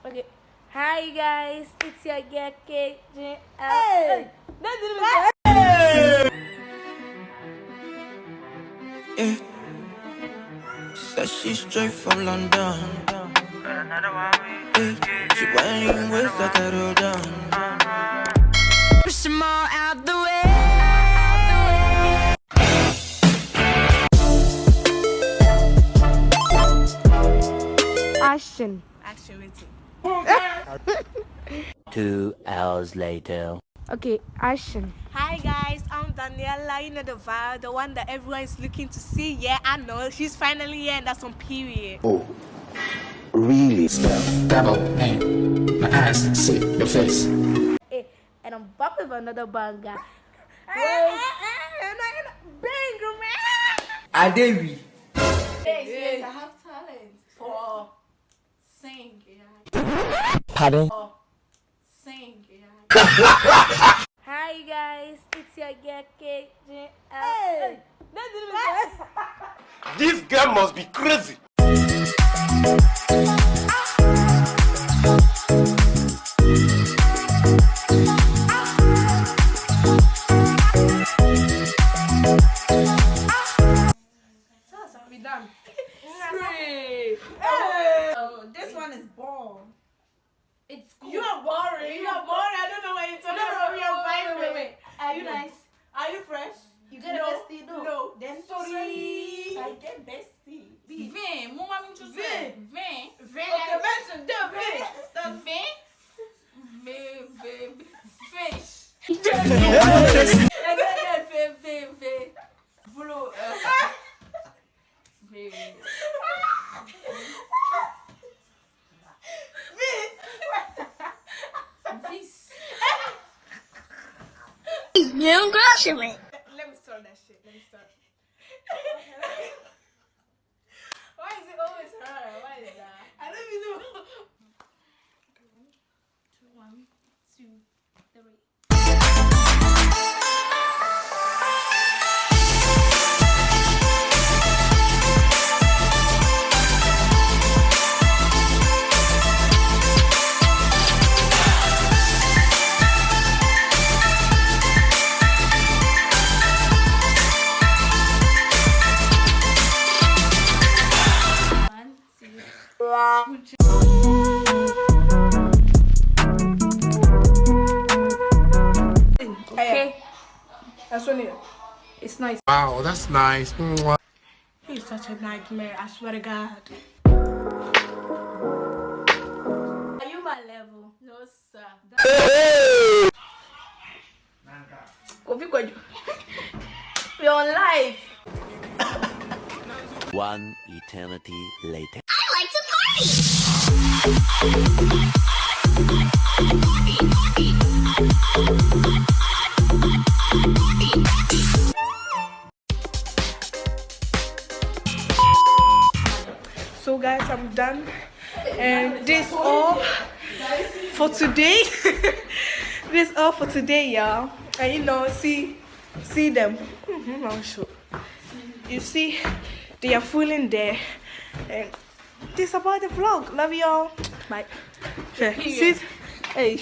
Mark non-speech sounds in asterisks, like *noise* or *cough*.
Okay. Hi guys, it's your girl KJ. Hey! Don't do this. Yeah. Said she's straight from London. Yeah. She whining with like a roll down. Push them all out the way. Action. Action waiting. *laughs* Two hours later. Okay, action. Hi guys, I'm Daniela. You know the vibe, the one that everyone is looking to see. Yeah, I know. She's finally here, and that's on period. Oh, really? Spell, Double name. My eyes see your face. Hey, and I'm back with another banger. *laughs* Hey, bang, man. Adewi. Yes, yes, I have talent for sing. Yeah. Pardon? Oh, sing. Yeah. *laughs* Hi guys, it's your girl KJ. Hey! This. This girl must be crazy. Boring. You are boring. I don't know what you're talking about. We are wait, vibing. wait, wait. Are you nice? Are you fresh? You get a bestie? No. No. Then Sorry. I get bestie. Vem, mon mami tu Vem. Vem. Vem. Okay, mention the vem. Vem. Vem, vem, fez. Vem, Let me start that shit. Let me start. *laughs* Why is it always her? Why is that? I don't even know. One, two, three. Okay. That's what it. It's nice. Wow, that's nice. He's such a nightmare. I swear to God. Are you my level? No, sir. Kofi Kwaju. You're on live. One eternity later. So guys, I'm done. And this all for today. *laughs* this all for today, y'all. And you know, see, see them. Mm-hmm, I'll show. You see, they are fooling there. And this about the vlog. Love y'all. Bye. Yeah, see, hey.